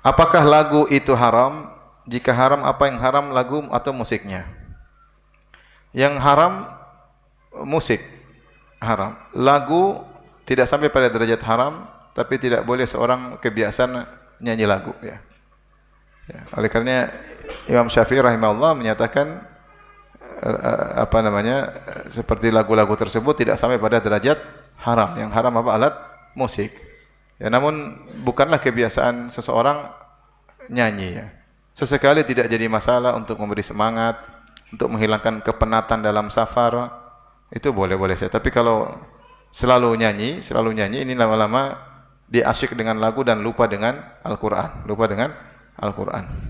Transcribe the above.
Apakah lagu itu haram? Jika haram, apa yang haram lagu atau musiknya? Yang haram musik haram. Lagu tidak sampai pada derajat haram, tapi tidak boleh seorang kebiasaan nyanyi lagu ya. ya. Oleh karena Imam Syafi'i rahimahullah menyatakan uh, apa namanya seperti lagu-lagu tersebut tidak sampai pada derajat haram. Yang haram apa alat musik. Ya, namun bukanlah kebiasaan seseorang nyanyi ya. Sesekali tidak jadi masalah untuk memberi semangat, untuk menghilangkan kepenatan dalam safar, itu boleh-boleh saja. Tapi kalau selalu nyanyi, selalu nyanyi, ini lama-lama dia asyik dengan lagu dan lupa dengan Al-Quran. Lupa dengan Al-Quran.